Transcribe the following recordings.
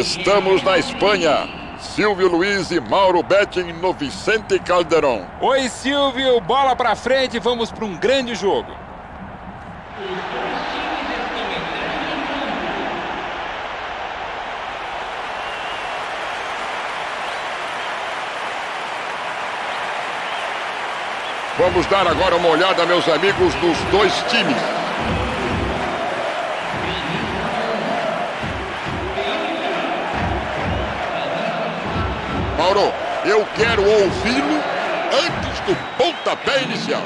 Estamos na Espanha. Silvio Luiz e Mauro Betting no Vicente Calderón. Oi, Silvio. Bola pra frente. Vamos para um grande jogo. Vamos dar agora uma olhada, meus amigos, nos dois times. Mauro, eu quero ouvi-lo antes do pontapé inicial.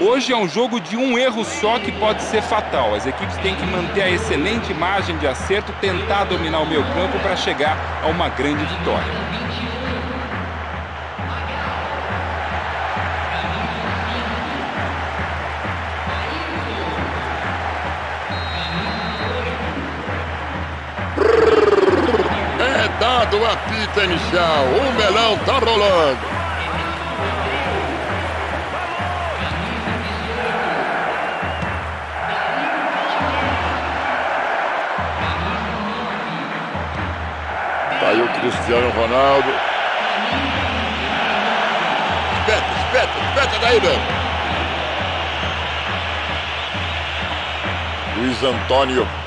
Hoje é um jogo de um erro só que pode ser fatal. As equipes têm que manter a excelente margem de acerto, tentar dominar o meio campo para chegar a uma grande vitória. Inicial. O melão tá rolando. Tá aí o Cristiano Ronaldo. Espeta, espeta, espeta daí, meu. Luiz Antônio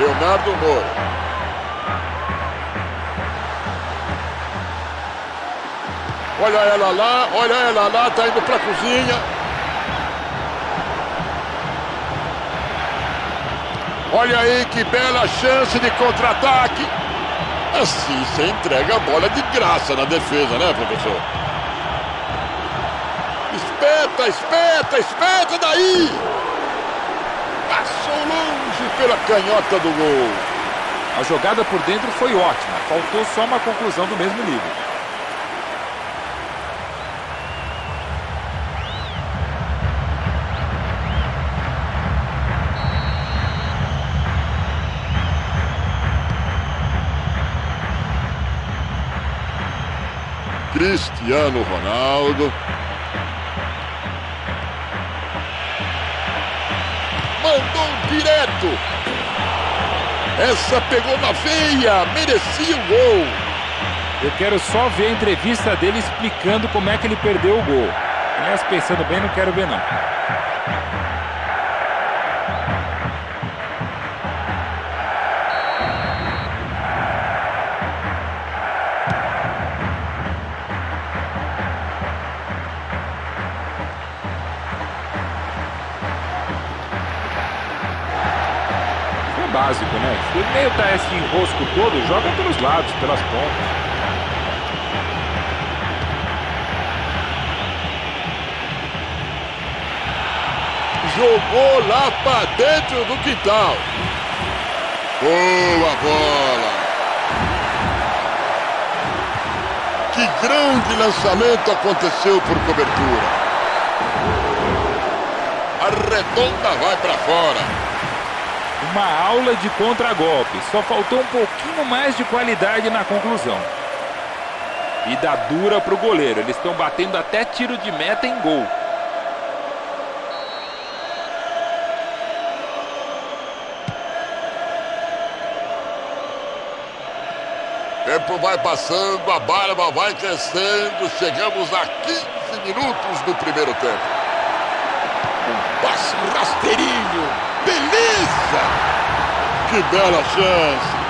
Leonardo Moura. Olha ela lá, olha ela lá, tá indo pra cozinha. Olha aí que bela chance de contra-ataque. Assim você entrega a bola de graça na defesa, né, professor? Espeta, espeta, espeta daí! Pela canhota do gol. A jogada por dentro foi ótima, faltou só uma conclusão do mesmo nível. Cristiano Ronaldo. Mandou direto. Essa pegou na veia, merecia o gol. Eu quero só ver a entrevista dele explicando como é que ele perdeu o gol. Aliás, pensando bem, não quero ver não. Né? Se o meio tá esse enrosco todo, joga pelos lados, pelas pontas. Jogou lá pra dentro do quintal. Boa bola. Que grande lançamento aconteceu por cobertura. A redonda vai pra fora. Uma aula de contragolpe. Só faltou um pouquinho mais de qualidade na conclusão. E dá dura pro goleiro. Eles estão batendo até tiro de meta em gol. Tempo vai passando, a barba vai crescendo. Chegamos a 15 minutos do primeiro tempo. Um passe rasteirinho. Beleza! Que bela chance.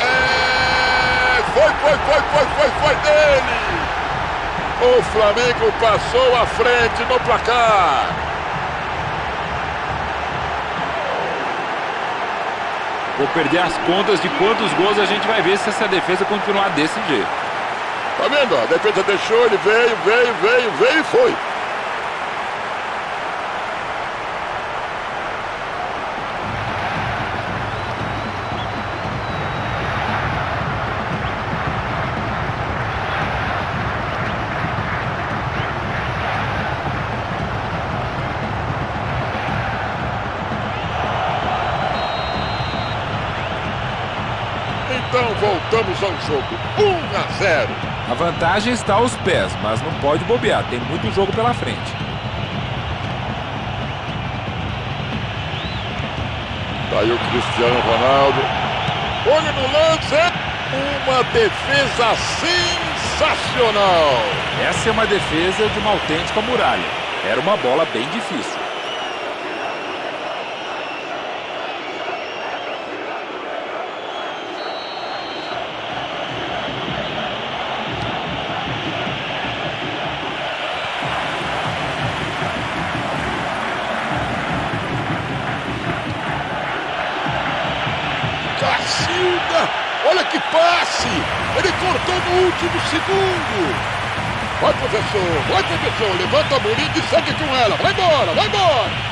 É... Foi, foi, foi, foi, foi, foi dele. O Flamengo passou à frente no placar. Vou perder as contas de quantos gols a gente vai ver se essa defesa continuar desse jeito. Tá vendo? A defesa deixou, ele veio, veio, veio, veio e foi. Então voltamos ao jogo. 1 a 0. A vantagem está aos pés, mas não pode bobear. Tem muito jogo pela frente. Tá aí o Cristiano Ronaldo. Olho no lance. Uma defesa sensacional. Essa é uma defesa de uma autêntica muralha. Era uma bola bem difícil. Segundo! Vai, professor! Vai, professor! Levanta a bolinha e segue com ela! Vai embora! Vai embora!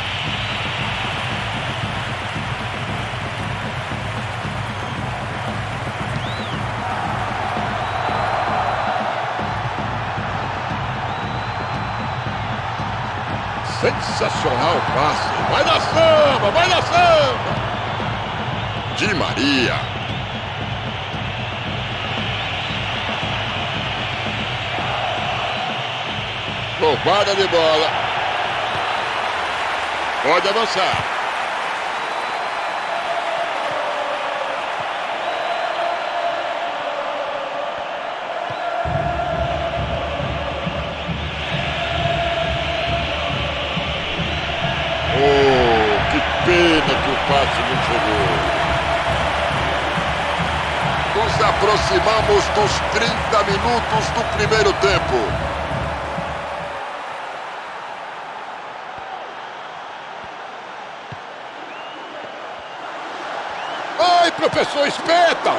Sensacional passe! Vai na samba! Vai na samba! Di Maria! Roubada de bola. Pode avançar. Oh, que pena que o passe não chegou. Nos aproximamos dos 30 minutos do primeiro tempo. Professor, espeta!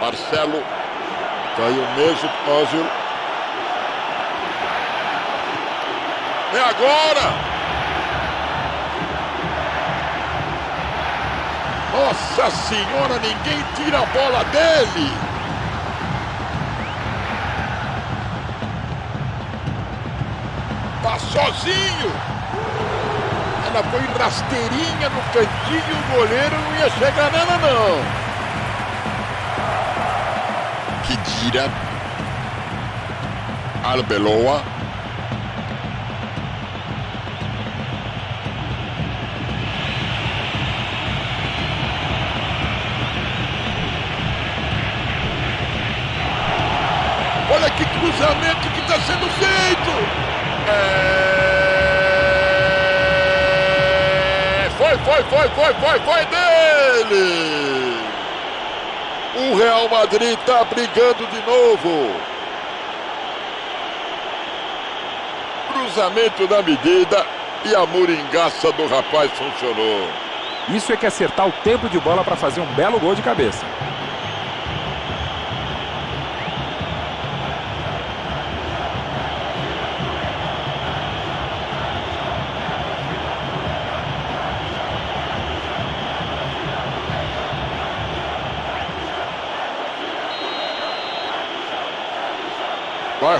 Marcelo. Caiu mesmo, Ózio. É agora! Nossa senhora, ninguém tira a bola dele! Sozinho. Ela foi rasteirinha no cantinho, o goleiro não ia chegar nela não. Kidira. Arbeloa. Olha que cruzamento que está sendo feito! É... Foi, foi, foi, foi, foi, dele! O Real Madrid está brigando de novo. Cruzamento da medida e a muringaça do rapaz funcionou. Isso é que acertar o tempo de bola para fazer um belo gol de cabeça.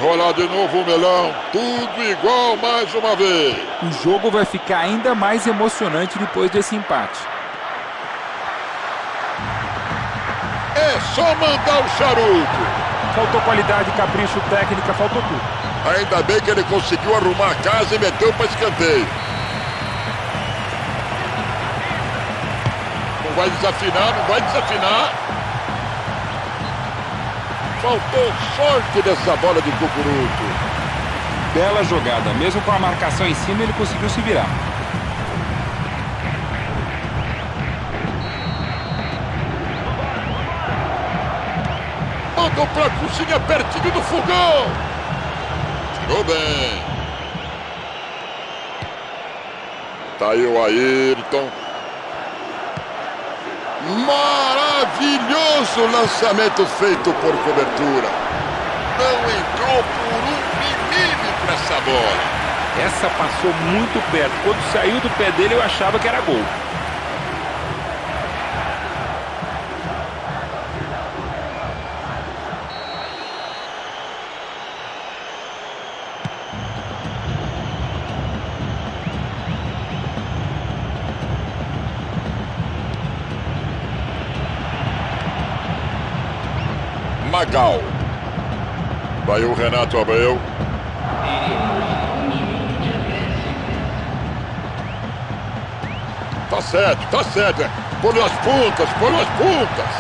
Rolar de novo o melão. Tudo igual mais uma vez. O jogo vai ficar ainda mais emocionante depois desse empate. É só mandar o charuto. Faltou qualidade, capricho, técnica, faltou tudo. Ainda bem que ele conseguiu arrumar a casa e meteu para escanteio. Não vai desafinar, não vai desafinar. Faltou sorte dessa bola de cucuruto. Bela jogada. Mesmo com a marcação em cima, ele conseguiu se virar. Mandou pra cozinha pertinho do fogão. Tirou bem. Tá aí o Ayrton. Maravilhoso lançamento feito por cobertura. Não entrou por um milímetro essa bola. Essa passou muito perto. Quando saiu do pé dele, eu achava que era gol. Magal. Vai o Renato Abreu. Tá certo, tá certo. Por as pontas, por as pontas.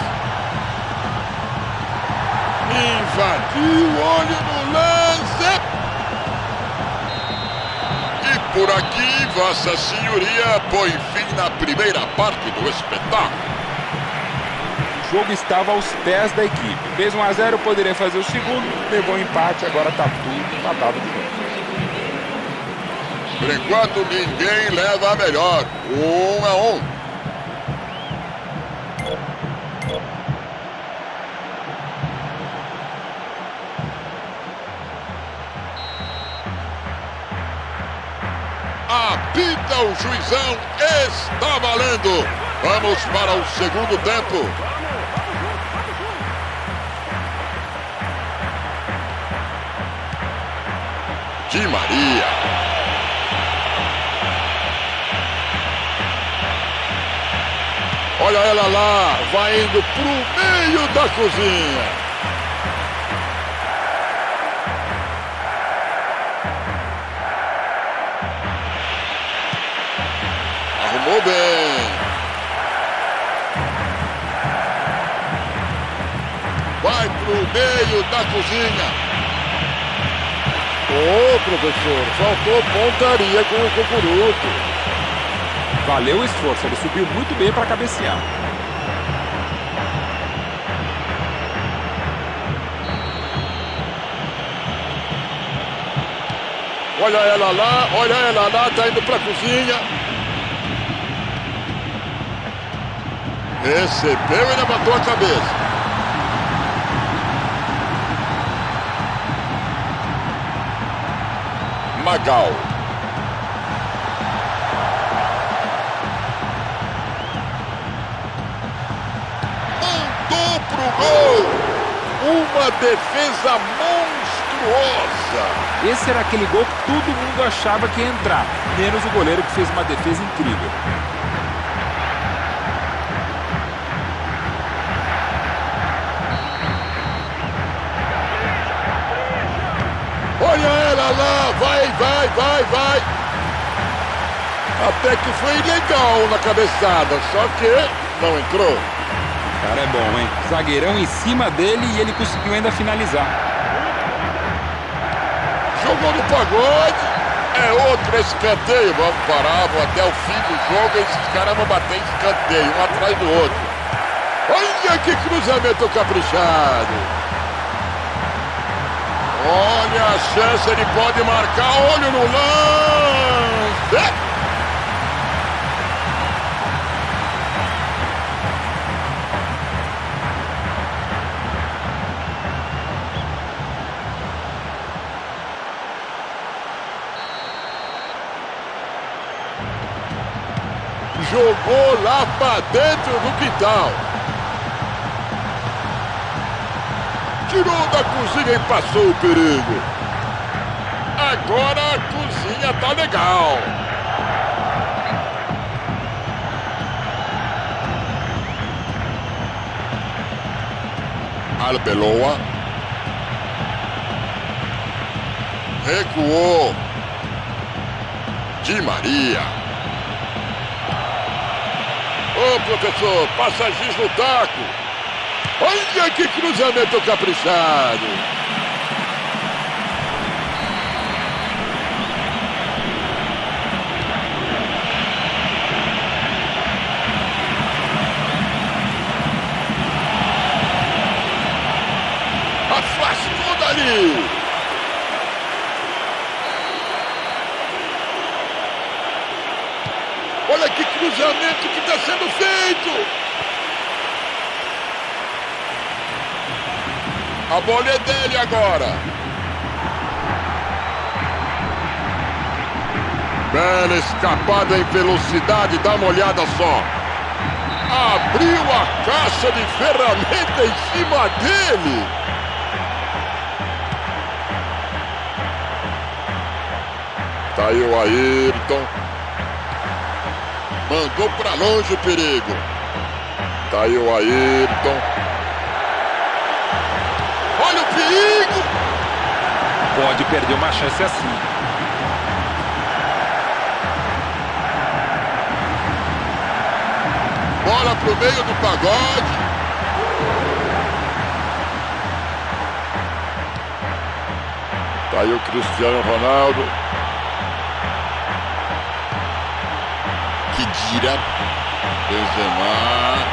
Invadiu, olho no lance. E por aqui, Vossa Senhoria põe fim na primeira parte do espetáculo. O jogo estava aos pés da equipe. Fez 1 a 0 poderia fazer o segundo, levou um empate, agora está tudo empatado de novo. Por enquanto, ninguém leva a melhor. Um a um. Apita o juizão, está valendo. Vamos para o segundo tempo. Di Maria. Olha ela lá, vai indo pro meio da cozinha. Arrumou bem. Vai pro meio da cozinha. Ô, professor, faltou pontaria com o Cucuruto. Valeu o esforço, ele subiu muito bem para cabecear. Olha ela lá, olha ela lá, tá indo pra cozinha. Recebeu e levantou a cabeça. Magal. Mandou pro gol. Uma defesa monstruosa. Esse era aquele gol que todo mundo achava que ia entrar, menos o goleiro que fez uma defesa incrível. Vai, vai, vai, vai. Até que foi legal na cabeçada, só que não entrou. O cara é bom, hein? Zagueirão em cima dele e ele conseguiu ainda finalizar. Jogou no pagode. É outro escanteio. Vamos parar, vou até o fim do jogo. Esses caras vão bater escanteio, um atrás do outro. Olha que cruzamento caprichado. Olha a chance, ele pode marcar. Olho no lance. Jogou lá para dentro do quintal. Tirou da cozinha e passou o perigo. Agora a cozinha tá legal. Arbeloa. Recuou. Di Maria. Ô professor, passa giz no taco. Olha que cruzamento caprichado. Afastou dali. Olha que cruzamento que está sendo feito. A bola é dele agora. Bela escapada em velocidade, dá uma olhada só. Abriu a caixa de ferramenta em cima dele. Tá aí o Ayrton. Mandou pra longe o perigo. Tá aí o Ayrton. Pode perder uma chance assim. bola pro meio do pagode. Tá aí o Cristiano Ronaldo. Que gira. Benzema.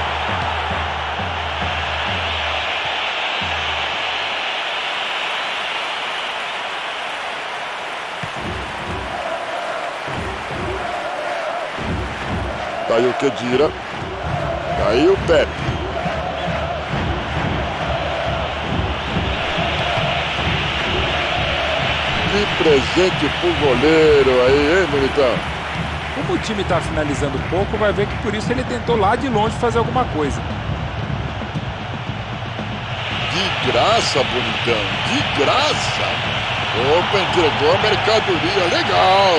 Tá aí o Kedira. Tá aí o Pepe. Que presente pro goleiro aí, hein, bonitão? Como o time está finalizando pouco, vai ver que por isso ele tentou lá de longe fazer alguma coisa. De graça, bonitão, de graça. Opa, entregou a mercadoria, legal.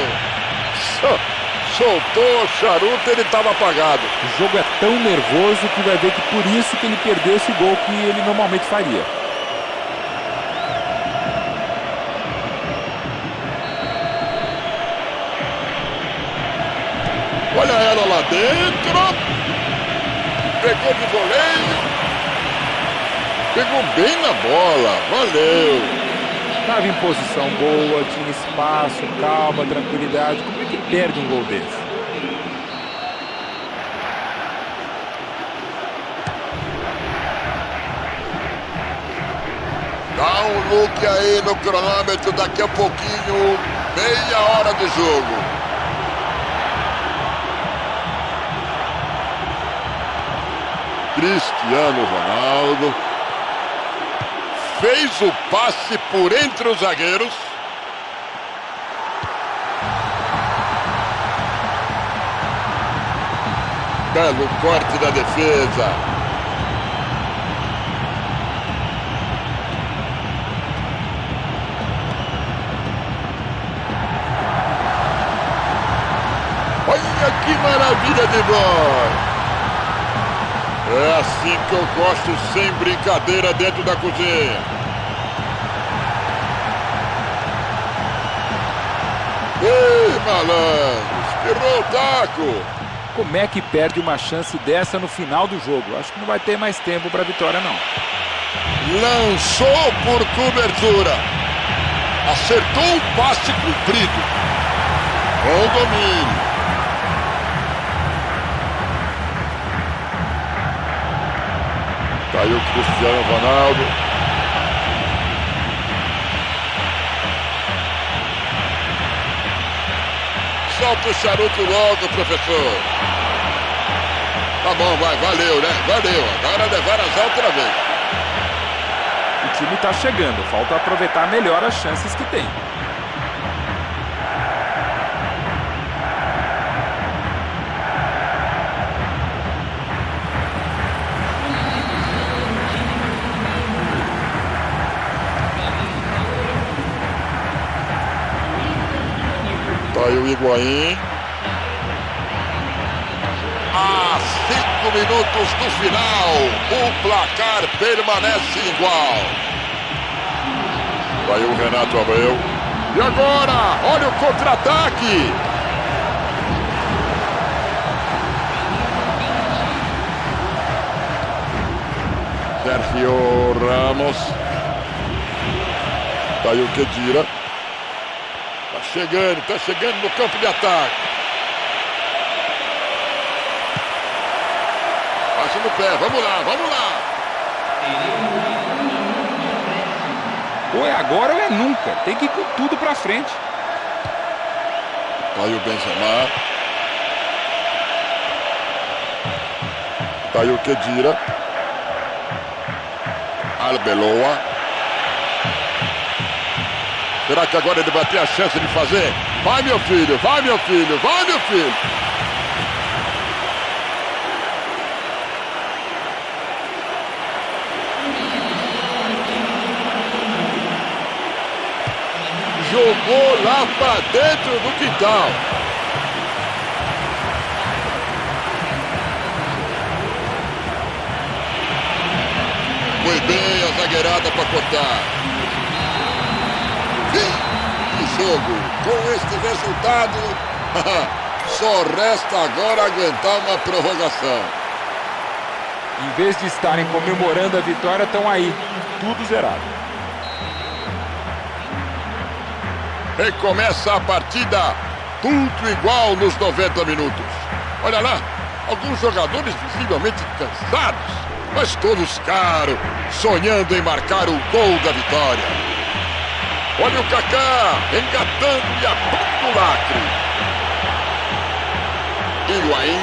Só soltou o charuto, ele estava apagado. O jogo é tão nervoso que vai ver que por isso que ele perdeu esse gol que ele normalmente faria. Olha ela lá dentro. Pegou de voleio. Pegou bem na bola. Valeu. Estava em posição boa, tinha espaço, calma, tranquilidade. Como é que perde um gol desse? Dá um look aí no cronômetro, daqui a pouquinho, meia hora de jogo. Cristiano Ronaldo fez o passe por entre os zagueiros. Belo corte da defesa. Olha que maravilha de bola! É assim que eu gosto, sem brincadeira dentro da cozinha. Ei, malandro, espirrou o taco. Como é que perde uma chance dessa no final do jogo? Acho que não vai ter mais tempo para a vitória, não. Lançou por cobertura. Acertou o passe cumprido. Com domínio. Tá aí o Cristiano Ronaldo. Solta o charuto logo, professor. Tá bom, vai, valeu, né? Valeu. Agora levar as outra vez. O time está chegando, falta aproveitar melhor as chances que tem. Tá aí o Higuaín. A cinco minutos do final, o placar permanece igual. Vai o Renato Abreu. E agora, olha o contra-ataque. Sergio Ramos. Tá aí o Kedira. Tá chegando, tá chegando no campo de ataque. Passe no pé, vamos lá, vamos lá. Ou é agora ou é nunca. Tem que ir com tudo pra frente. Tá aí o Benzema. Tá aí o Kedira. Arbeloa. Será que agora ele vai ter a chance de fazer? Vai, meu filho, vai, meu filho, vai, meu filho. Jogou lá para dentro do quintal. Foi bem a zagueirada para cortar. Com este resultado, só resta agora aguentar uma prorrogação. Em vez de estarem comemorando a vitória, estão aí, tudo zerado. Recomeça a partida, tudo igual nos 90 minutos. Olha lá, alguns jogadores visivelmente cansados, mas todos caros, sonhando em marcar o gol da vitória. Olha o Kaká engatando e abrindo o lacre. Higuaín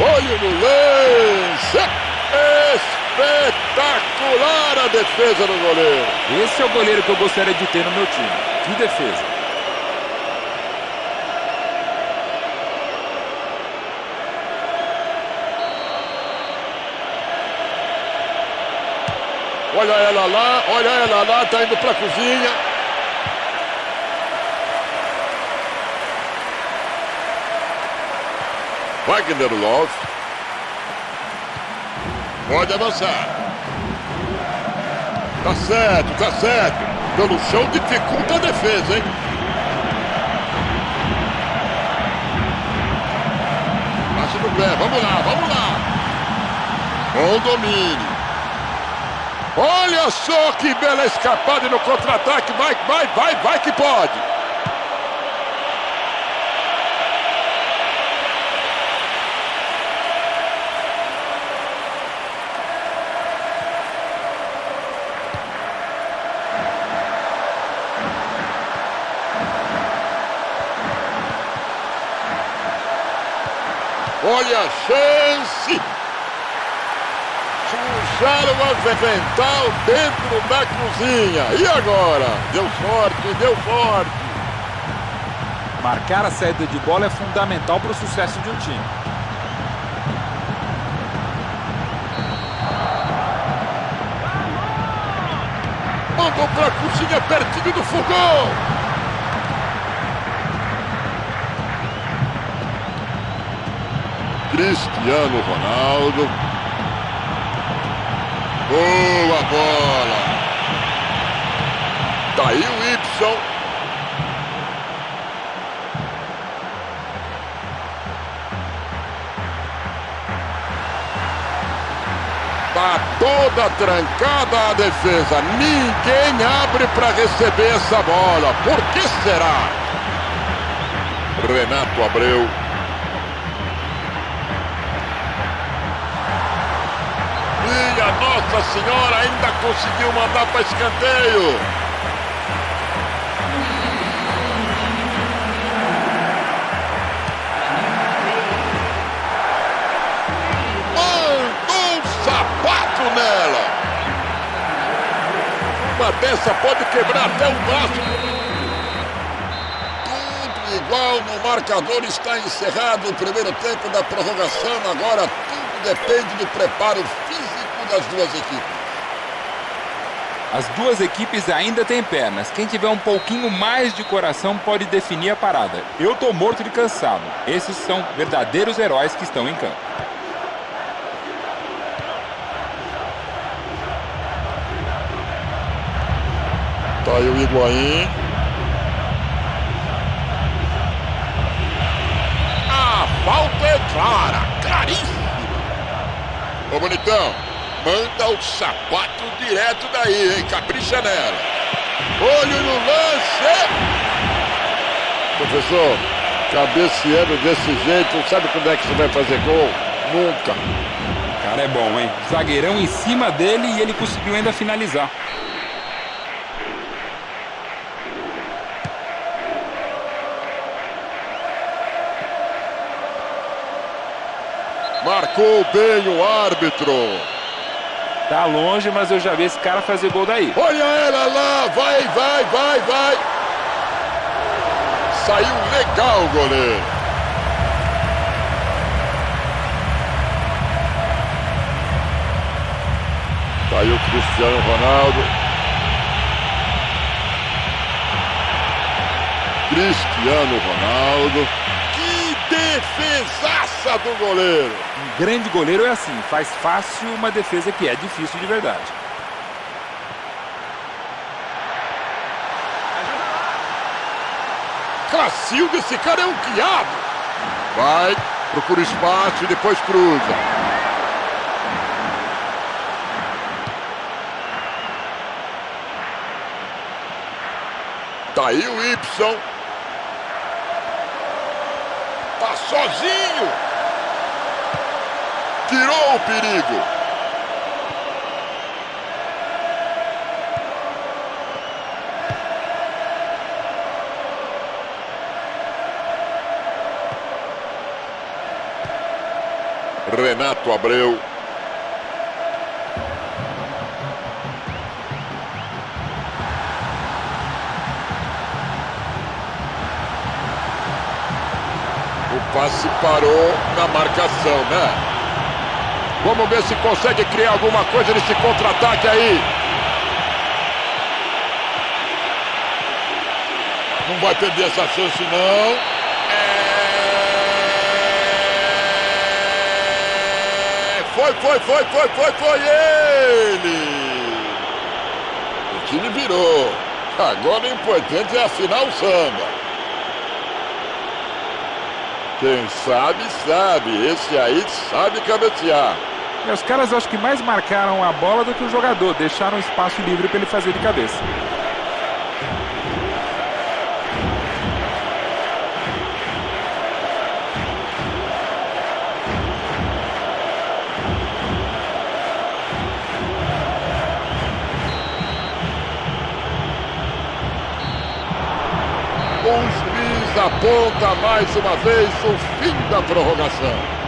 Olho no lance. Espetacular a defesa do goleiro. Esse é o goleiro que eu gostaria de ter no meu time. Que defesa. Olha ela lá, olha ela lá, tá indo pra cozinha. Wagner Love. Pode avançar. Tá certo, tá certo. Pelo chão dificulta a defesa, hein? Passe no pé, vamos lá, vamos lá. Bom domínio. Olha só que bela escapada no contra-ataque. Vai, vai, vai, vai que pode. Olha a chance! Puxaram o avental dentro da cozinha. E agora? Deu sorte, deu sorte. Marcar a saída de bola é fundamental para o sucesso de um time. Mandou para a cozinha pertinho do fogão. Cristiano Ronaldo. Boa bola. Tá aí o Y. Tá toda trancada a defesa. Ninguém abre para receber essa bola. Por que será? Renato Abreu. Nossa Senhora ainda conseguiu mandar para escanteio. Mandou um sapato nela. Uma dessa pode quebrar até um braço. Tudo igual no marcador está encerrado o primeiro tempo da prorrogação. Agora tudo depende do preparo físico das duas equipes. As duas equipes ainda têm pernas. Quem tiver um pouquinho mais de coração pode definir a parada. Eu tô morto de cansado. Esses são verdadeiros heróis que estão em campo. Tá aí o Higuaín. A falta é clara, claríssima. Ô, bonitão. Manda o sapato direto daí, hein? Capricha nela. Olho no lance. Professor, cabeceando desse jeito, sabe quando é que você vai fazer gol? Nunca. O cara é bom, hein? Zagueirão em cima dele e ele conseguiu ainda finalizar. Marcou bem o árbitro. Tá longe, mas eu já vi esse cara fazer gol daí. Olha ela lá, vai, vai, vai, vai. Saiu legal o goleiro. Saiu Cristiano Ronaldo. Cristiano Ronaldo. Que defesa do goleiro. Um grande goleiro é assim, faz fácil uma defesa que é difícil de verdade. Cacilda, esse cara é um quiabo. Vai, procura espaço e depois cruza. Tá aí o Y. Tá sozinho. Tirou o perigo. Renato Abreu. O passe parou na marcação, né? Vamos ver se consegue criar alguma coisa nesse contra-ataque aí. Não vai perder essa chance, não. É... Foi, foi, foi, foi, foi, foi ele! O time virou. Agora o importante é assinar o samba. Quem sabe, sabe. Esse aí sabe cabecear. Os caras acho que mais marcaram a bola do que o jogador. Deixaram espaço livre para ele fazer de cabeça. O juiz aponta mais uma vez o fim da prorrogação.